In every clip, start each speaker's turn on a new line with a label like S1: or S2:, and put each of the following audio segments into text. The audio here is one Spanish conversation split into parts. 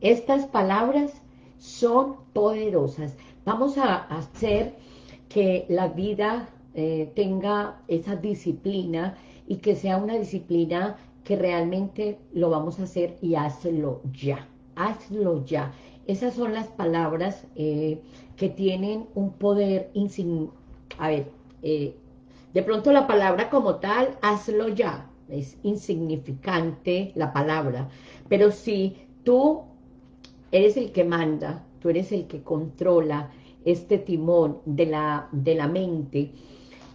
S1: Estas palabras son poderosas. Vamos a hacer que la vida eh, tenga esa disciplina y que sea una disciplina que realmente lo vamos a hacer y hazlo ya, hazlo ya. Esas son las palabras eh, que tienen un poder A ver, eh, de pronto la palabra como tal, hazlo ya, es insignificante la palabra, pero si tú eres el que manda, tú eres el que controla este timón de la, de la mente,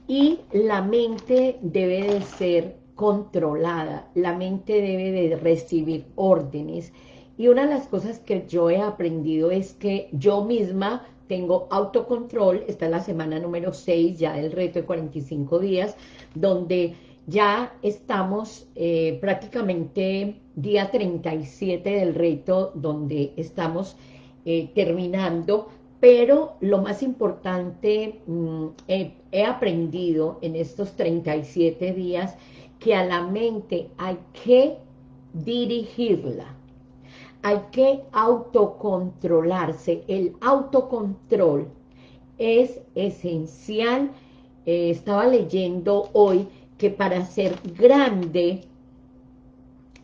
S1: y la mente debe de ser controlada, la mente debe de recibir órdenes, y una de las cosas que yo he aprendido es que yo misma tengo autocontrol, esta es la semana número 6 ya del reto de 45 días, donde ya estamos eh, prácticamente día 37 del reto, donde estamos eh, terminando, pero lo más importante, mm, he aprendido en estos 37 días que a la mente hay que dirigirla, hay que autocontrolarse. El autocontrol es esencial. Eh, estaba leyendo hoy que para ser grande,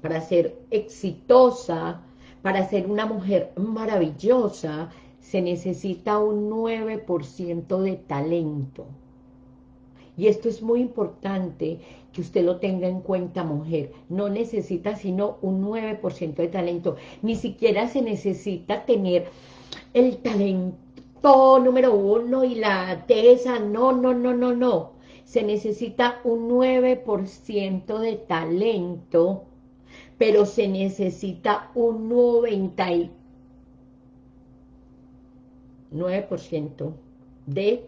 S1: para ser exitosa, para ser una mujer maravillosa, se necesita un 9% de talento. Y esto es muy importante que usted lo tenga en cuenta, mujer. No necesita sino un 9% de talento. Ni siquiera se necesita tener el talento número uno y la tesa. No, no, no, no, no. Se necesita un 9% de talento, pero se necesita un 99% de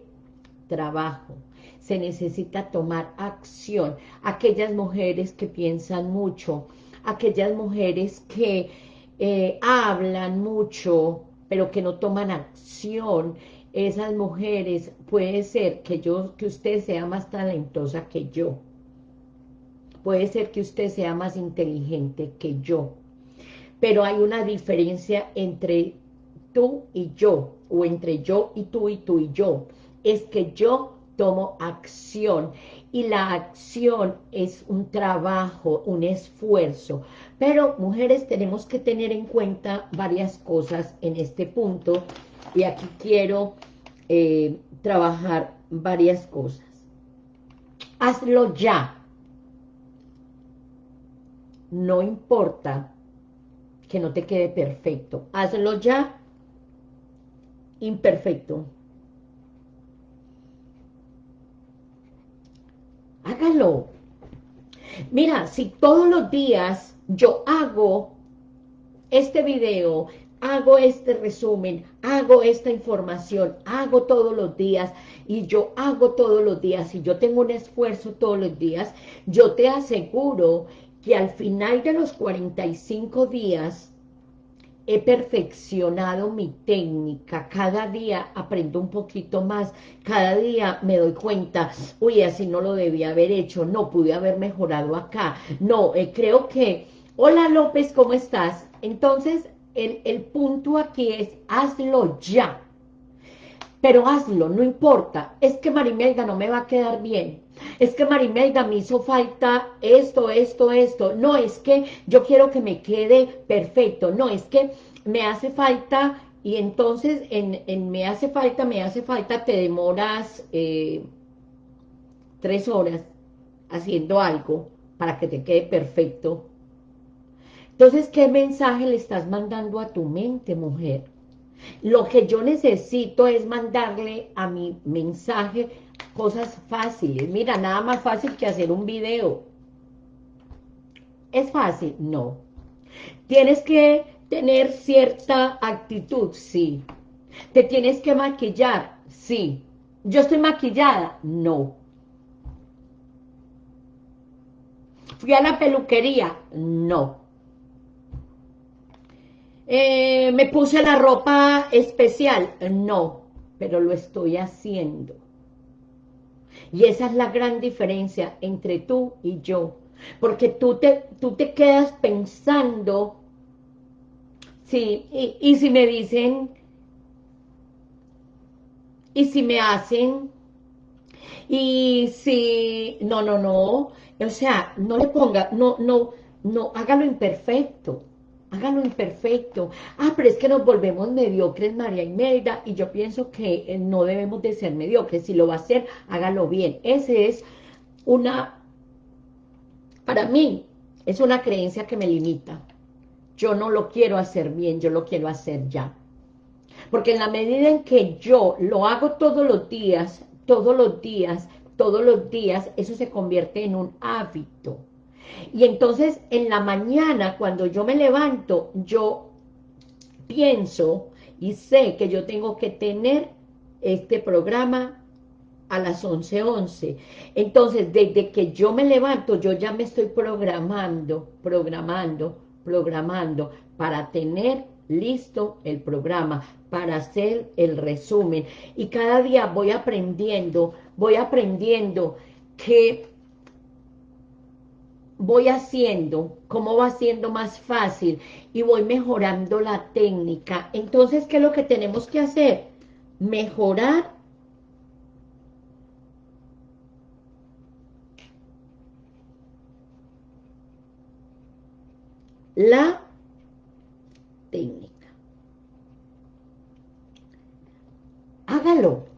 S1: trabajo se necesita tomar acción. Aquellas mujeres que piensan mucho, aquellas mujeres que eh, hablan mucho, pero que no toman acción, esas mujeres, puede ser que, yo, que usted sea más talentosa que yo, puede ser que usted sea más inteligente que yo, pero hay una diferencia entre tú y yo, o entre yo y tú y tú y yo, es que yo tomo acción y la acción es un trabajo, un esfuerzo. Pero mujeres tenemos que tener en cuenta varias cosas en este punto y aquí quiero eh, trabajar varias cosas. Hazlo ya. No importa que no te quede perfecto. Hazlo ya imperfecto hágalo. Mira, si todos los días yo hago este video, hago este resumen, hago esta información, hago todos los días y yo hago todos los días y yo tengo un esfuerzo todos los días, yo te aseguro que al final de los 45 días he perfeccionado mi técnica, cada día aprendo un poquito más, cada día me doy cuenta, uy, así no lo debía haber hecho, no, pude haber mejorado acá, no, eh, creo que, hola López, ¿cómo estás? Entonces, el, el punto aquí es, hazlo ya, pero hazlo, no importa, es que Marimelda no me va a quedar bien, es que Marimelda me hizo falta esto, esto, esto, no, es que yo quiero que me quede perfecto, no, es que me hace falta, y entonces en, me hace falta, me hace falta, te demoras eh, tres horas haciendo algo para que te quede perfecto. Entonces, ¿qué mensaje le estás mandando a tu mente, mujer? Lo que yo necesito es mandarle a mi mensaje cosas fáciles. Mira, nada más fácil que hacer un video. ¿Es fácil? No. Tienes que tener cierta actitud, sí. ¿Te tienes que maquillar? Sí. ¿Yo estoy maquillada? No. ¿Fui a la peluquería? No. Eh, ¿Me puse la ropa especial? No, pero lo estoy haciendo. Y esa es la gran diferencia entre tú y yo. Porque tú te, tú te quedas pensando Sí, y, y si me dicen, y si me hacen, y si, no, no, no, o sea, no le ponga, no, no, no, hágalo imperfecto, hágalo imperfecto. Ah, pero es que nos volvemos mediocres, María Imelda, y yo pienso que eh, no debemos de ser mediocres. Si lo va a hacer, hágalo bien. Ese es una, para mí, es una creencia que me limita. Yo no lo quiero hacer bien, yo lo quiero hacer ya. Porque en la medida en que yo lo hago todos los días, todos los días, todos los días, eso se convierte en un hábito. Y entonces en la mañana, cuando yo me levanto, yo pienso y sé que yo tengo que tener este programa a las 11.11. 11. Entonces, desde que yo me levanto, yo ya me estoy programando, programando, programando para tener listo el programa, para hacer el resumen. Y cada día voy aprendiendo, voy aprendiendo que voy haciendo, cómo va siendo más fácil y voy mejorando la técnica. Entonces, ¿qué es lo que tenemos que hacer? Mejorar la técnica. Hágalo.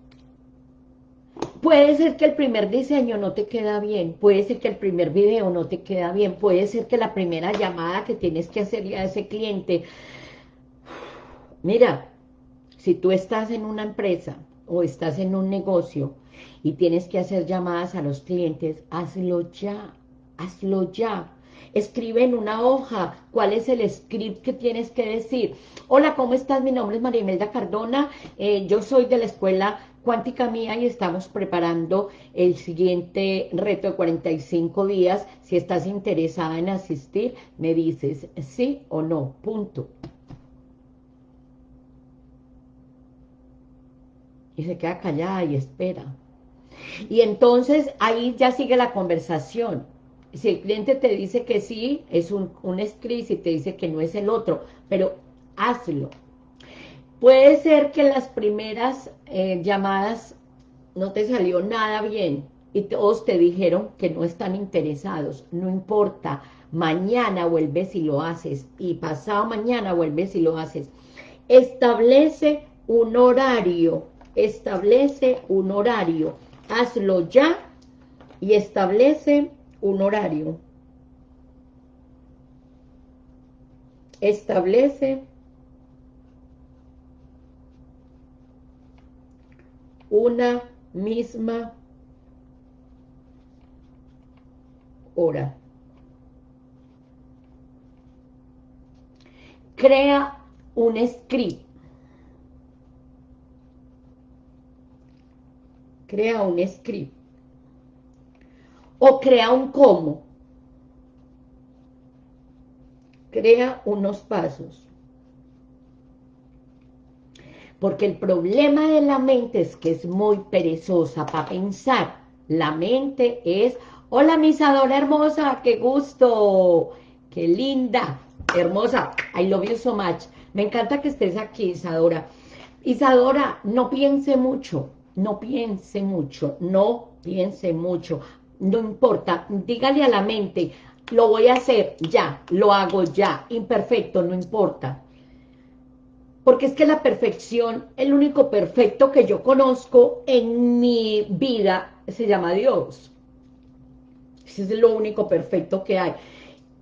S1: Puede ser que el primer diseño no te queda bien, puede ser que el primer video no te queda bien, puede ser que la primera llamada que tienes que hacerle a ese cliente, mira, si tú estás en una empresa o estás en un negocio y tienes que hacer llamadas a los clientes, hazlo ya, hazlo ya. Escribe en una hoja cuál es el script que tienes que decir. Hola, ¿cómo estás? Mi nombre es María Imelda Cardona, eh, yo soy de la escuela Cuántica Mía y estamos preparando el siguiente reto de 45 días. Si estás interesada en asistir, me dices sí o no, punto. Y se queda callada y espera. Y entonces ahí ya sigue la conversación. Si el cliente te dice que sí, es un, un script, te dice que no es el otro, pero hazlo. Puede ser que las primeras eh, llamadas no te salió nada bien y todos te dijeron que no están interesados. No importa, mañana vuelves y lo haces y pasado mañana vuelves y lo haces. Establece un horario, establece un horario. Hazlo ya y establece un horario. Establece una misma hora. Crea un script. Crea un script. O crea un cómo. Crea unos pasos. Porque el problema de la mente es que es muy perezosa para pensar. La mente es, hola mi Isadora hermosa, qué gusto, qué linda, hermosa, I love you so much. Me encanta que estés aquí, Isadora. Isadora, no piense mucho, no piense mucho, no piense mucho, no importa, dígale a la mente, lo voy a hacer ya, lo hago ya, imperfecto, no importa. Porque es que la perfección, el único perfecto que yo conozco en mi vida se llama Dios. Ese es lo único perfecto que hay.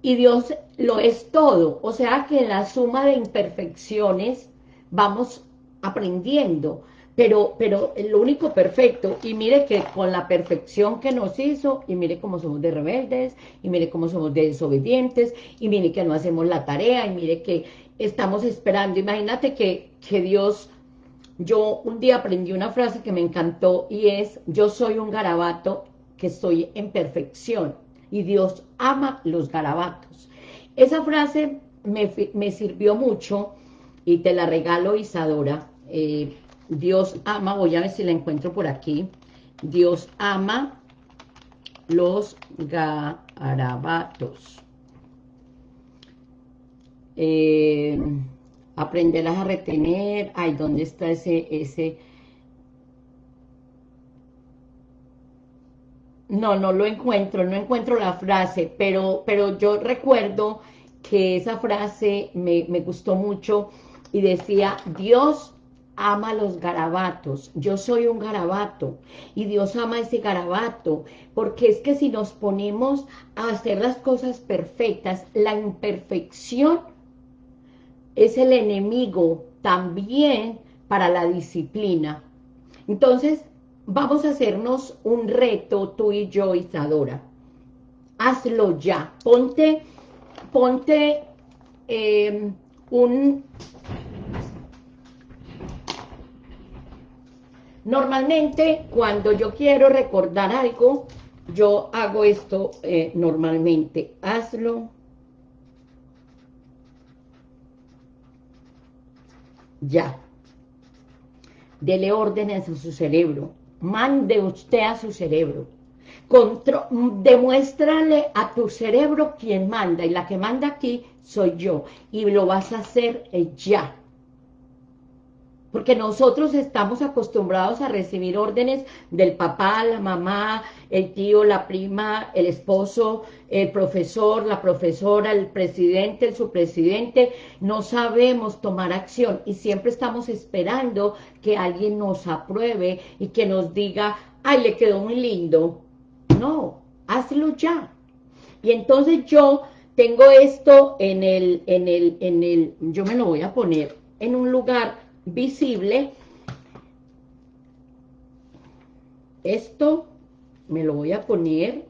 S1: Y Dios lo es todo. O sea que en la suma de imperfecciones vamos aprendiendo. Pero, pero lo único perfecto, y mire que con la perfección que nos hizo, y mire cómo somos de rebeldes, y mire cómo somos de desobedientes, y mire que no hacemos la tarea, y mire que estamos esperando. Imagínate que, que Dios, yo un día aprendí una frase que me encantó y es, yo soy un garabato que estoy en perfección y Dios ama los garabatos. Esa frase me, sirvió mucho y te la regalo Isadora. Eh, Dios ama, voy a ver si la encuentro por aquí. Dios ama los garabatos. Eh, aprenderás a retener, ay, ¿dónde está ese, ese? No, no lo encuentro, no encuentro la frase, pero, pero yo recuerdo que esa frase me, me gustó mucho y decía, Dios ama los garabatos, yo soy un garabato y Dios ama ese garabato, porque es que si nos ponemos a hacer las cosas perfectas, la imperfección es el enemigo también para la disciplina. Entonces, vamos a hacernos un reto tú y yo, Isadora. Hazlo ya. Ponte, ponte eh, un... Normalmente, cuando yo quiero recordar algo, yo hago esto eh, normalmente. Hazlo ya. Dele órdenes a su cerebro. Mande usted a su cerebro. Demuéstrale a tu cerebro quién manda. Y la que manda aquí soy yo. Y lo vas a hacer ya porque nosotros estamos acostumbrados a recibir órdenes del papá, la mamá, el tío, la prima, el esposo, el profesor, la profesora, el presidente, el subpresidente, no sabemos tomar acción y siempre estamos esperando que alguien nos apruebe y que nos diga, ay, le quedó muy lindo. No, hazlo ya. Y entonces yo tengo esto en el, en el, en el, yo me lo voy a poner en un lugar visible. Esto me lo voy a poner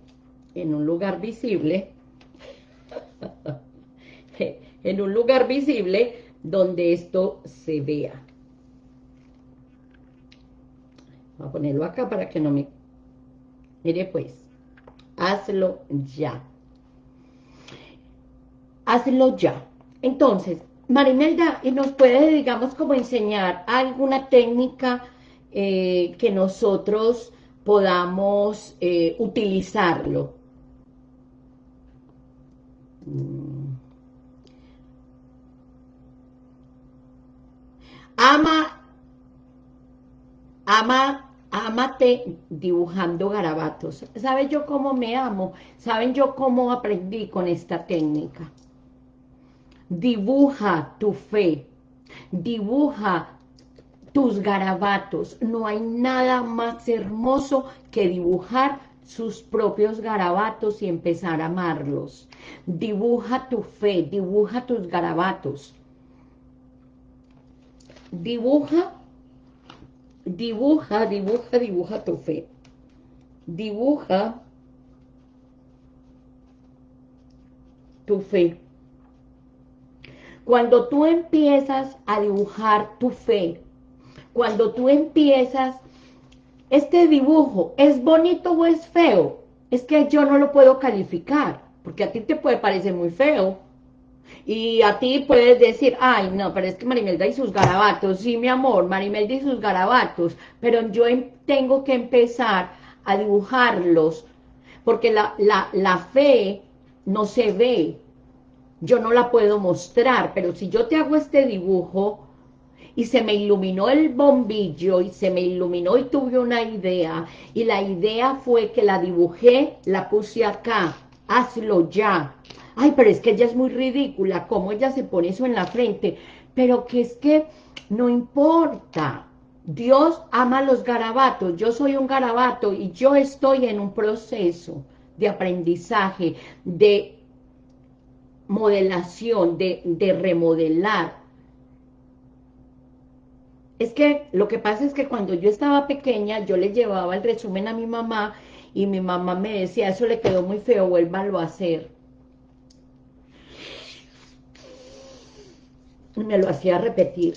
S1: en un lugar visible, en un lugar visible donde esto se vea. Voy a ponerlo acá para que no me... Mire pues, hazlo ya. Hazlo ya. Entonces, Marimelda, ¿y nos puede, digamos, como enseñar alguna técnica eh, que nosotros podamos eh, utilizarlo? Mm. Ama, ama, amate dibujando garabatos. ¿Saben yo cómo me amo? ¿Saben yo cómo aprendí con esta técnica? Dibuja tu fe, dibuja tus garabatos. No hay nada más hermoso que dibujar sus propios garabatos y empezar a amarlos. Dibuja tu fe, dibuja tus garabatos. Dibuja, dibuja, dibuja, dibuja tu fe. Dibuja tu fe. Cuando tú empiezas a dibujar tu fe, cuando tú empiezas, este dibujo, ¿es bonito o es feo? Es que yo no lo puedo calificar, porque a ti te puede parecer muy feo, y a ti puedes decir, ay, no, pero es que Marimelda y sus garabatos, sí, mi amor, Marimelda y sus garabatos, pero yo em, tengo que empezar a dibujarlos, porque la, la, la fe no se ve, yo no la puedo mostrar, pero si yo te hago este dibujo y se me iluminó el bombillo y se me iluminó y tuve una idea y la idea fue que la dibujé, la puse acá, hazlo ya. Ay, pero es que ella es muy ridícula, cómo ella se pone eso en la frente, pero que es que no importa, Dios ama los garabatos, yo soy un garabato y yo estoy en un proceso de aprendizaje, de modelación, de, remodelar. Es que lo que pasa es que cuando yo estaba pequeña, yo le llevaba el resumen a mi mamá y mi mamá me decía, eso le quedó muy feo, vuélvalo a hacer. Y me lo hacía repetir,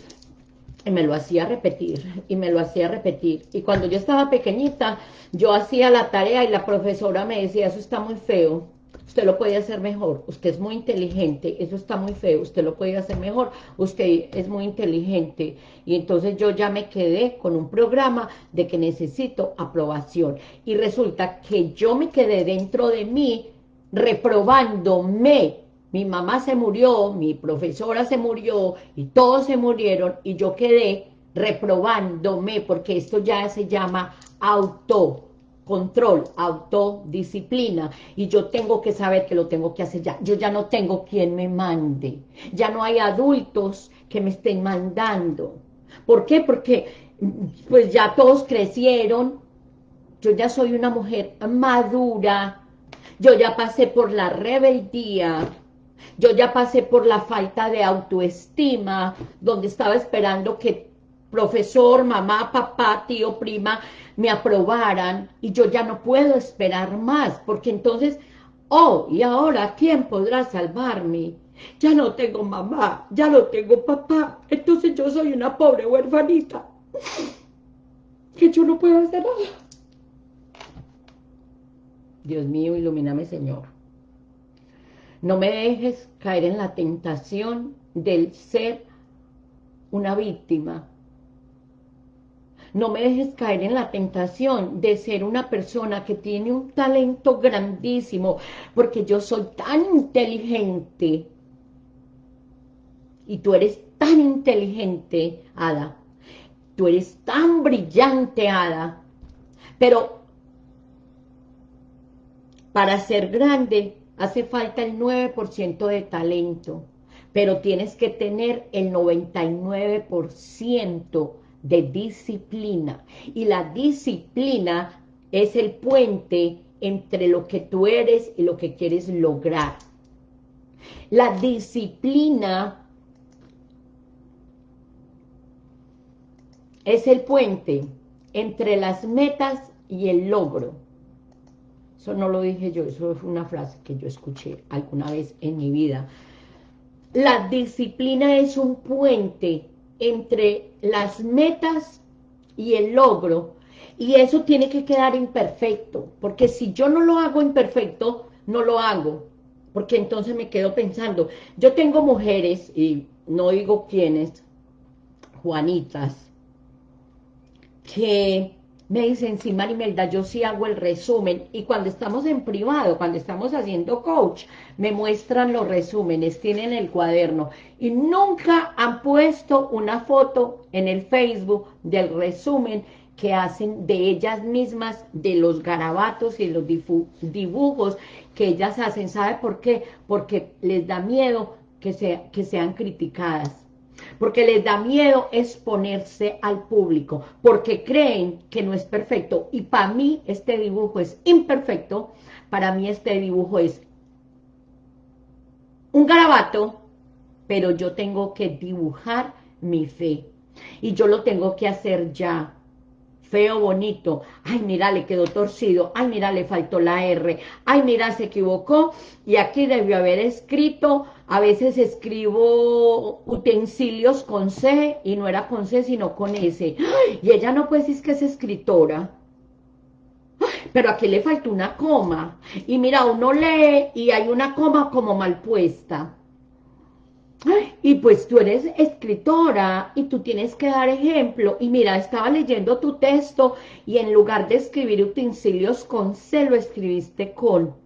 S1: y me lo hacía repetir, y me lo hacía repetir. Y cuando yo estaba pequeñita, yo hacía la tarea y la profesora me decía, eso está muy feo usted lo puede hacer mejor, usted es muy inteligente, eso está muy feo, usted lo puede hacer mejor, usted es muy inteligente. Y entonces yo ya me quedé con un programa de que necesito aprobación. Y resulta que yo me quedé dentro de mí reprobándome, mi mamá se murió, mi profesora se murió y todos se murieron y yo quedé reprobándome porque esto ya se llama autocontrol, autodisciplina y yo tengo que saber que lo tengo que hacer ya. Yo ya no tengo quien me mande, ya no hay adultos que me estén mandando. ¿Por qué? Porque pues ya todos crecieron, yo ya soy una mujer madura, yo ya pasé por la rebeldía, yo ya pasé por la falta de autoestima, donde estaba esperando que profesor, mamá, papá, tío, prima, me aprobaran, y yo ya no puedo esperar más, porque entonces, oh, y ahora, ¿quién podrá salvarme? Ya no tengo mamá, ya no tengo papá, entonces yo soy una pobre huerfanita, que yo no puedo hacer nada. Dios mío, ilumíname, Señor. No me dejes caer en la tentación del ser una víctima. No me dejes caer en la tentación de ser una persona que tiene un talento grandísimo, porque yo soy tan inteligente. Y tú eres tan inteligente, Ada. Tú eres tan brillante, Ada. Pero para ser grande hace falta el 9% de talento, pero tienes que tener el 99% de disciplina. Y la disciplina es el puente entre lo que tú eres y lo que quieres lograr. La disciplina es el puente entre las metas y el logro. Eso no lo dije yo, eso fue una frase que yo escuché alguna vez en mi vida. La disciplina es un puente entre las metas y el logro, y eso tiene que quedar imperfecto, porque si yo no lo hago imperfecto, no lo hago, porque entonces me quedo pensando, yo tengo mujeres, y no digo quiénes, Juanitas, que me dicen, sí, Marimelda, yo sí hago el resumen, y cuando estamos en privado, cuando estamos haciendo coach, me muestran los resúmenes, tienen el cuaderno, y nunca han puesto una foto en el Facebook del resumen que hacen de ellas mismas, de los garabatos y los dibujos que ellas hacen, ¿sabe por qué? Porque les da miedo que, que sean criticadas, porque les da miedo exponerse al público, porque creen que no es perfecto, y para mí este dibujo es imperfecto, para mí este dibujo es un garabato, pero yo tengo que dibujar mi fe, y yo lo tengo que hacer ya, feo, bonito, ay, mira, le quedó torcido, ay, mira, le faltó la R, ay, mira, se equivocó, y aquí debió haber escrito, a veces escribo utensilios con C, y no era con C, sino con S, y ella no puede decir que es escritora, pero aquí le faltó una coma, y mira, uno lee, y hay una coma como mal puesta, y pues tú eres escritora y tú tienes que dar ejemplo. Y mira, estaba leyendo tu texto y en lugar de escribir utensilios con C, lo escribiste con...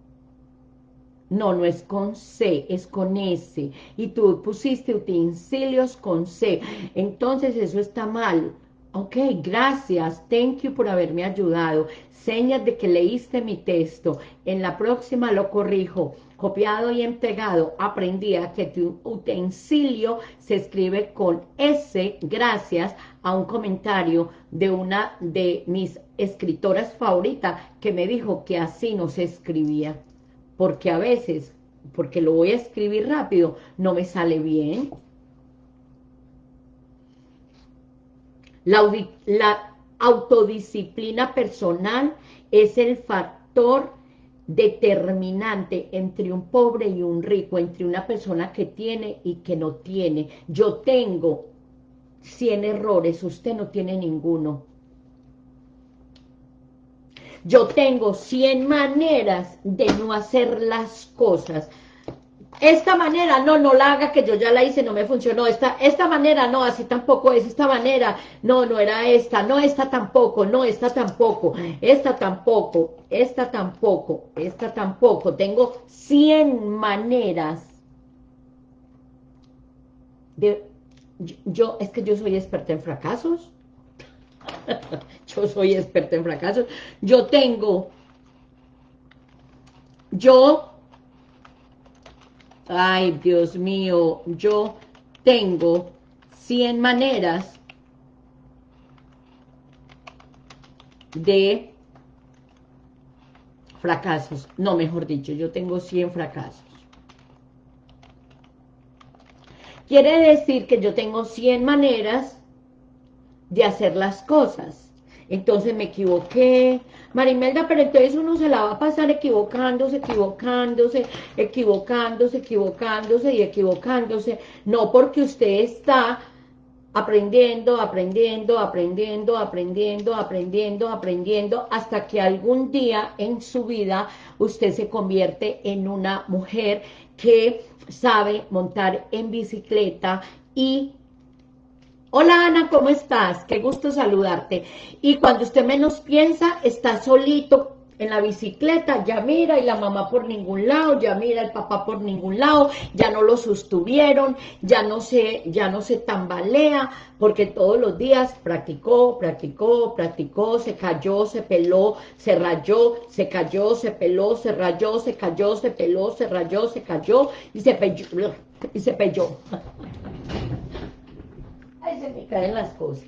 S1: No, no es con C, es con S. Y tú pusiste utensilios con C. Entonces eso está mal. Ok, gracias, thank you por haberme ayudado. Señas de que leíste mi texto. En la próxima lo corrijo copiado y entregado, aprendí a que tu utensilio se escribe con S gracias a un comentario de una de mis escritoras favoritas que me dijo que así no se escribía, porque a veces, porque lo voy a escribir rápido, no me sale bien. La, autodisciplina personal es el factor determinante entre un pobre y un rico, entre una persona que tiene y que no tiene. Yo tengo 100 errores, usted no tiene ninguno. Yo tengo 100 maneras de no hacer las cosas. Esta manera, no, no la haga que yo ya la hice, no me funcionó, esta, esta manera, no, así tampoco es, esta manera, no, no era esta, no, esta tampoco, no, esta tampoco, esta tampoco, esta tampoco, esta tampoco, tengo 100 maneras yo, es que yo soy experta en fracasos. yo soy experta en fracasos. Yo tengo, yo, ay Dios mío, yo tengo 100 maneras de fracasos. No, mejor dicho, yo tengo 100 fracasos. Quiere decir que yo tengo 100 maneras de hacer las cosas. Entonces me equivoqué. Marimelda, pero entonces uno se la va a pasar equivocándose, equivocándose, equivocándose, equivocándose y equivocándose. No porque usted está aprendiendo, aprendiendo, aprendiendo, aprendiendo, aprendiendo, aprendiendo, hasta que algún día en su vida usted se convierte en una mujer que sabe montar en bicicleta y Hola Ana, ¿cómo estás? Qué gusto saludarte. Y cuando usted menos piensa, está solito en la bicicleta, ya mira y la mamá por ningún lado, ya mira el papá por ningún lado, ya no lo sostuvieron, ya no se, ya no se tambalea, porque todos los días practicó, practicó, practicó, se cayó, se peló, se rayó, se cayó, se peló, se rayó, se cayó, se peló, se rayó, se cayó y se pelló, y se pelló. Ahí se me caen las cosas.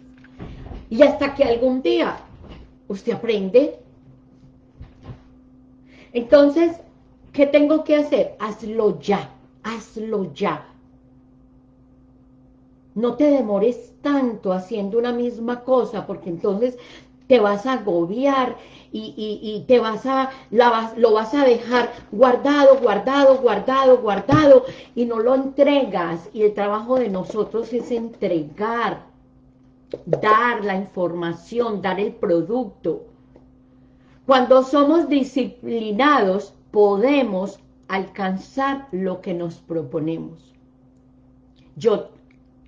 S1: Y hasta que algún día usted aprende entonces, ¿qué tengo que hacer? Hazlo ya, hazlo ya. No te demores tanto haciendo una misma cosa, porque entonces te vas a agobiar y, te vas a, lo vas a dejar guardado, guardado, guardado, guardado, y no lo entregas. Y el trabajo de nosotros es entregar, dar la información, dar el producto. Cuando somos disciplinados, podemos alcanzar lo que nos proponemos. Yo,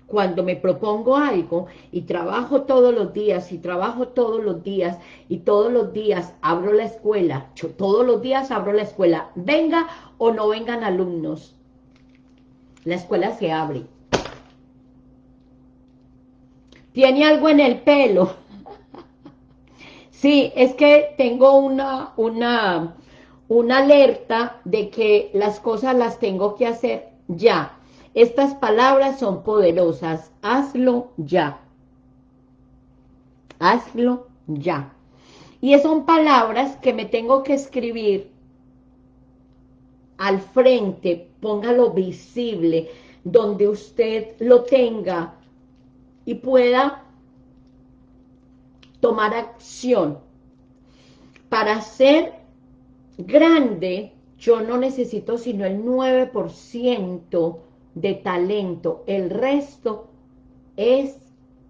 S1: cuando me propongo algo y trabajo todos los días y trabajo todos los días y todos los días abro la escuela, todos los días abro la escuela, venga o no vengan alumnos, la escuela se abre. ¿Tiene algo en el pelo? Sí, es que tengo una, una, una alerta de que las cosas las tengo que hacer ya. Estas palabras son poderosas. Hazlo ya. Hazlo ya. Y son palabras que me tengo que escribir al frente, póngalo visible, donde usted lo tenga y pueda tomar acción. Para ser grande, yo no necesito sino el 9% de talento, el resto es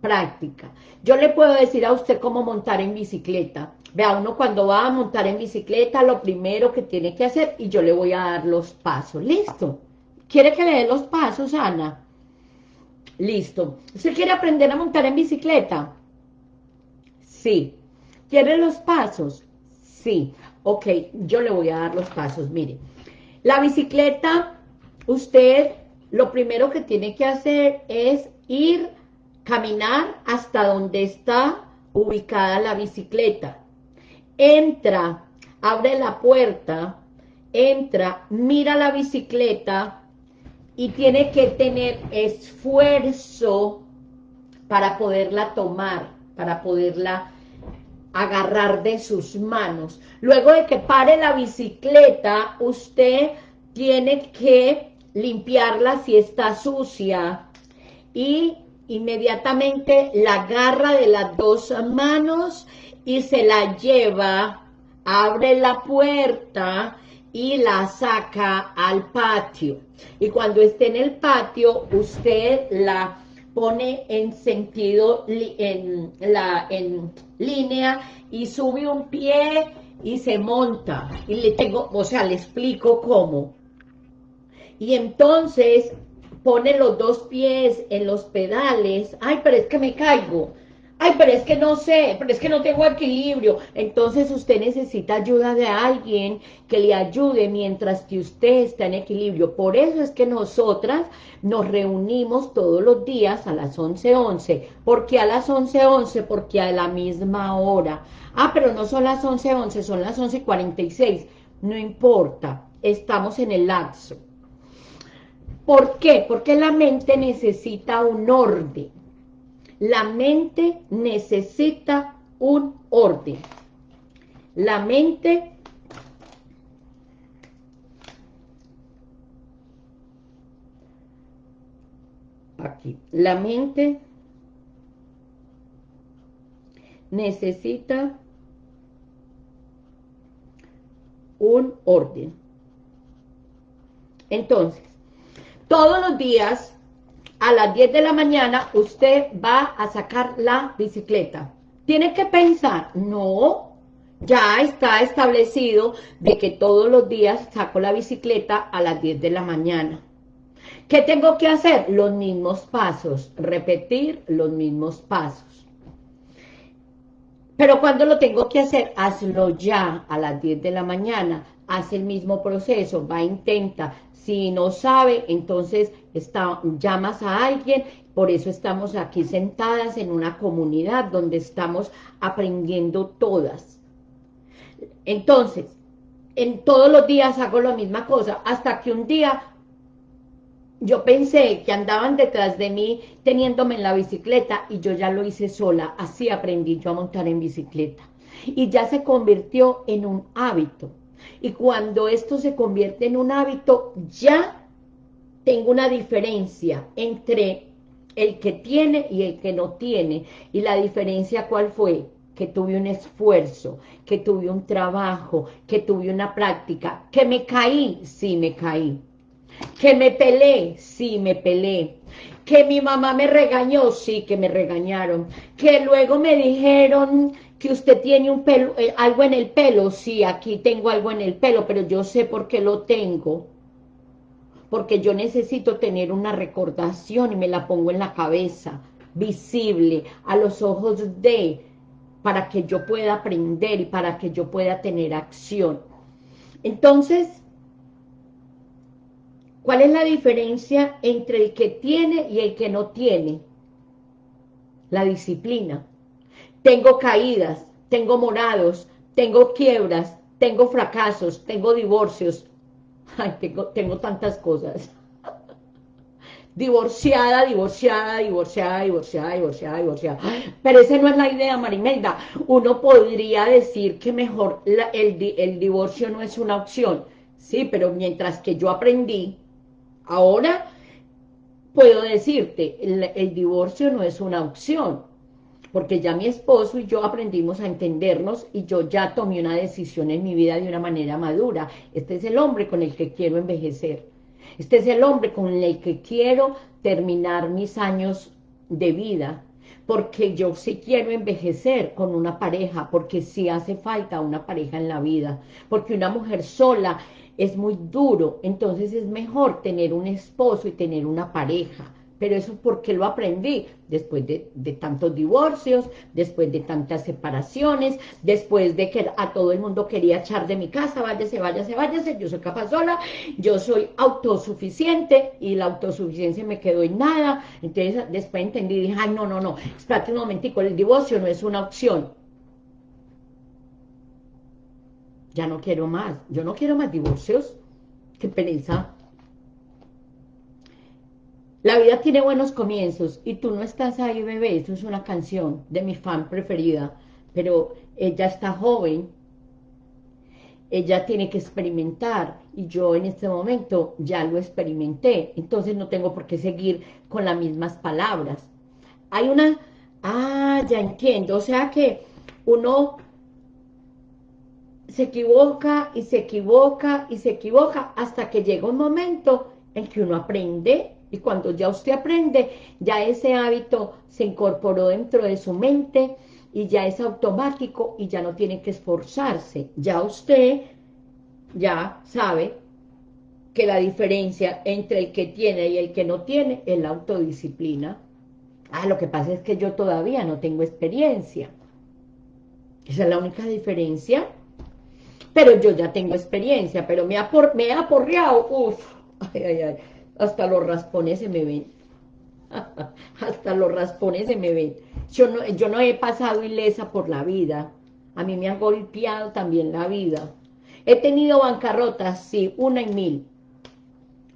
S1: práctica. Yo le puedo decir a usted cómo montar en bicicleta. Vea, uno cuando va a montar en bicicleta, lo primero que tiene que hacer, y yo le voy a dar los pasos. ¿Listo? ¿Quiere que le dé los pasos, Ana? Listo. ¿Usted quiere aprender a montar en bicicleta? Sí. ¿Quiere los pasos? Sí. Ok, yo le voy a dar los pasos. Mire, la bicicleta, usted lo primero que tiene que hacer es ir, caminar hasta donde está ubicada la bicicleta. Entra, abre la puerta, entra, mira la bicicleta y tiene que tener esfuerzo para poderla tomar, para poderla agarrar de sus manos. Luego de que pare la bicicleta, usted tiene que limpiarla si está sucia y inmediatamente la agarra de las dos manos y se la lleva, abre la puerta y la saca al patio. Y cuando esté en el patio, usted la pone en sentido, en, la, en línea y sube un pie y se monta. Y le tengo, o sea, le explico cómo. Y entonces pone los dos pies en los pedales. Ay, pero es que me caigo. Ay, pero es que no sé, pero es que no tengo equilibrio. Entonces usted necesita ayuda de alguien que le ayude mientras que usted está en equilibrio. Por eso es que nosotras nos reunimos todos los días a las 11.11. 11. ¿Por qué a las 11.11? 11? Porque a la misma hora. Ah, pero no son las 11.11, 11, son las 11.46. No importa, estamos en el lapso. ¿Por qué? Porque la mente necesita un orden la mente necesita un orden. La mente aquí, la mente necesita un orden. Entonces, todos los días a las 10 de la mañana usted va a sacar la bicicleta. Tiene que pensar, no, ya está establecido de que todos los días saco la bicicleta a las 10 de la mañana. ¿Qué tengo que hacer? Los mismos pasos, repetir los mismos pasos. Pero cuando lo tengo que hacer, hazlo ya a las 10 de la mañana, haz el mismo proceso, va, intenta, si no sabe, entonces está, llamas a alguien, por eso estamos aquí sentadas en una comunidad donde estamos aprendiendo todas. Entonces, en todos los días hago la misma cosa, hasta que un día yo pensé que andaban detrás de mí teniéndome en la bicicleta y yo ya lo hice sola, así aprendí yo a montar en bicicleta. Y ya se convirtió en un hábito. Y cuando esto se convierte en un hábito, ya tengo una diferencia entre el que tiene y el que no tiene. Y la diferencia, ¿cuál fue? Que tuve un esfuerzo, que tuve un trabajo, que tuve una práctica, que me caí, sí me caí. Que me peleé, sí me peleé. Que mi mamá me regañó, sí que me regañaron. Que luego me dijeron que usted tiene un pelo, eh, algo en el pelo, sí, aquí tengo algo en el pelo, pero yo sé por qué lo tengo, porque yo necesito tener una recordación y me la pongo en la cabeza, visible, a los ojos de, para que yo pueda aprender y para que yo pueda tener acción. Entonces, ¿cuál es la diferencia entre el que tiene y el que no tiene? La disciplina tengo caídas, tengo morados, tengo quiebras, tengo fracasos, tengo divorcios. Ay, tengo, tantas cosas. divorciada, divorciada, divorciada, divorciada, divorciada, divorciada. Pero esa no es la idea, Marimelda. Uno podría decir que mejor el, divorcio no es una opción. Sí, pero mientras que yo aprendí, ahora puedo decirte, el divorcio no es una opción porque ya mi esposo y yo aprendimos a entendernos y yo ya tomé una decisión en mi vida de una manera madura. Este es el hombre con el que quiero envejecer. Este es el hombre con el que quiero terminar mis años de vida, porque yo sí quiero envejecer con una pareja, porque sí hace falta una pareja en la vida, porque una mujer sola es muy duro, entonces es mejor tener un esposo y tener una pareja, pero eso porque lo aprendí después de, tantos divorcios, después de tantas separaciones, después de que a todo el mundo quería echar de mi casa, váyase, váyase, váyase, yo soy capaz sola, yo soy autosuficiente y la autosuficiencia me quedó en nada, entonces después entendí, dije, ay, no, no, no, espérate un momentico, el divorcio no es una opción. Ya no quiero más, yo no quiero más divorcios, qué pereza, la vida tiene buenos comienzos y tú no estás ahí, bebé. Esto es una canción de mi fan preferida, pero ella está joven, ella tiene que experimentar. Y yo en este momento ya lo experimenté, entonces no tengo por qué seguir con las mismas palabras. Hay una... Ah, ya entiendo, o sea que uno se equivoca y se equivoca y se equivoca hasta que llega un momento en que uno aprende y cuando ya usted aprende, ya ese hábito se incorporó dentro de su mente y ya es automático y ya no tiene que esforzarse. Ya usted ya sabe que la diferencia entre el que tiene y el que no tiene es la autodisciplina. Ah, lo que pasa es que yo todavía no tengo experiencia. Esa es la única diferencia. Pero yo ya tengo experiencia, pero me ha, me ha aporreado. Uf, ay, ay, ay. Hasta los raspones se me ven. Hasta los raspones se me ven. Yo no, yo no he pasado ilesa por la vida. A mí me ha golpeado también la vida. He tenido bancarrotas, sí, una y mil.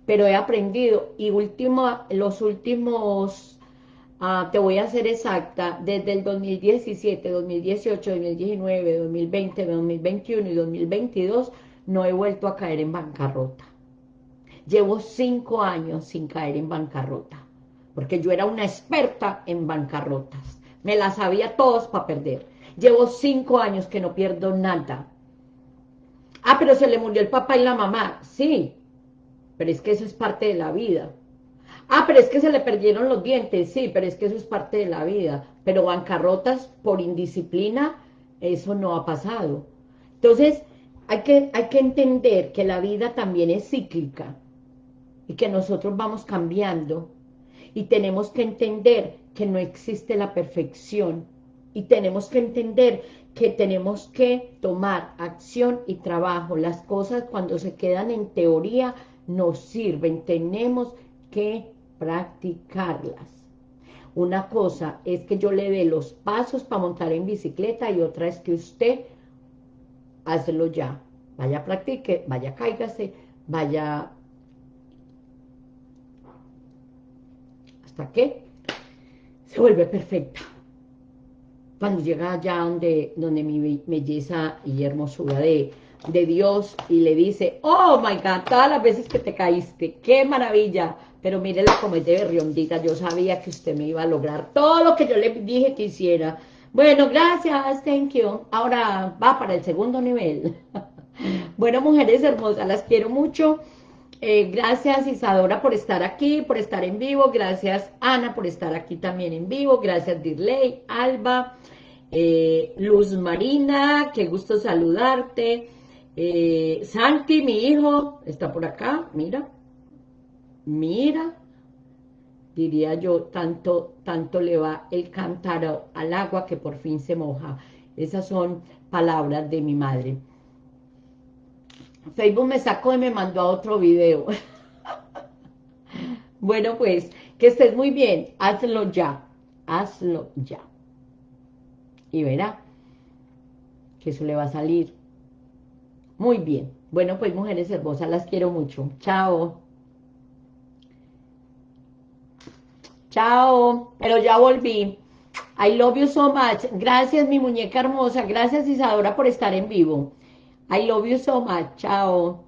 S1: Pero he aprendido. Y último, los últimos Ah, te voy a hacer exacta, desde el 2017, 2018, 2019, 2020, 2021 y 2022, no he vuelto a caer en bancarrota. Llevo cinco años sin caer en bancarrota, porque yo era una experta en bancarrotas. Me las sabía todos para perder. Llevo cinco años que no pierdo nada. Ah, pero se le murió el papá y la mamá. Sí, pero es que eso es parte de la vida. Ah, pero es que se le perdieron los dientes, sí, pero es que eso es parte de la vida. Pero bancarrotas por indisciplina, eso no ha pasado. Entonces, hay que, hay que entender que la vida también es cíclica y que nosotros vamos cambiando y tenemos que entender que no existe la perfección y tenemos que entender que tenemos que tomar acción y trabajo. Las cosas cuando se quedan en teoría no sirven, tenemos que practicarlas. Una cosa es que yo le dé los pasos para montar en bicicleta y otra es que usted hazlo ya. Vaya, practique, vaya, cáigase, vaya... ¿Hasta que Se vuelve perfecta. Cuando llega allá donde, donde mi belleza y hermosura de, de Dios y le dice, oh my God, todas las veces que te caíste, qué maravilla, pero mírela como es de berriondita, yo sabía que usted me iba a lograr todo lo que yo le dije que hiciera. Bueno, gracias, thank you. Ahora va para el segundo nivel. bueno, mujeres hermosas, las quiero mucho. Eh, gracias Isadora por estar aquí, por estar en vivo. Gracias Ana por estar aquí también en vivo. Gracias Dirley, Alba, eh, Luz Marina, qué gusto saludarte. Eh, Santi, mi hijo, está por acá, mira mira, diría yo, tanto, tanto le va el cántaro al agua que por fin se moja. Esas son palabras de mi madre. Facebook me sacó y me mandó a otro video. bueno, pues, que estés muy bien. Hazlo ya. Hazlo ya. Y verá que eso le va a salir muy bien. Bueno, pues, mujeres hermosas, las quiero mucho. Chao. Chao, pero ya volví. I love you so much. Gracias, mi muñeca hermosa. Gracias, Isadora, por estar en vivo. I love you so much. Chao.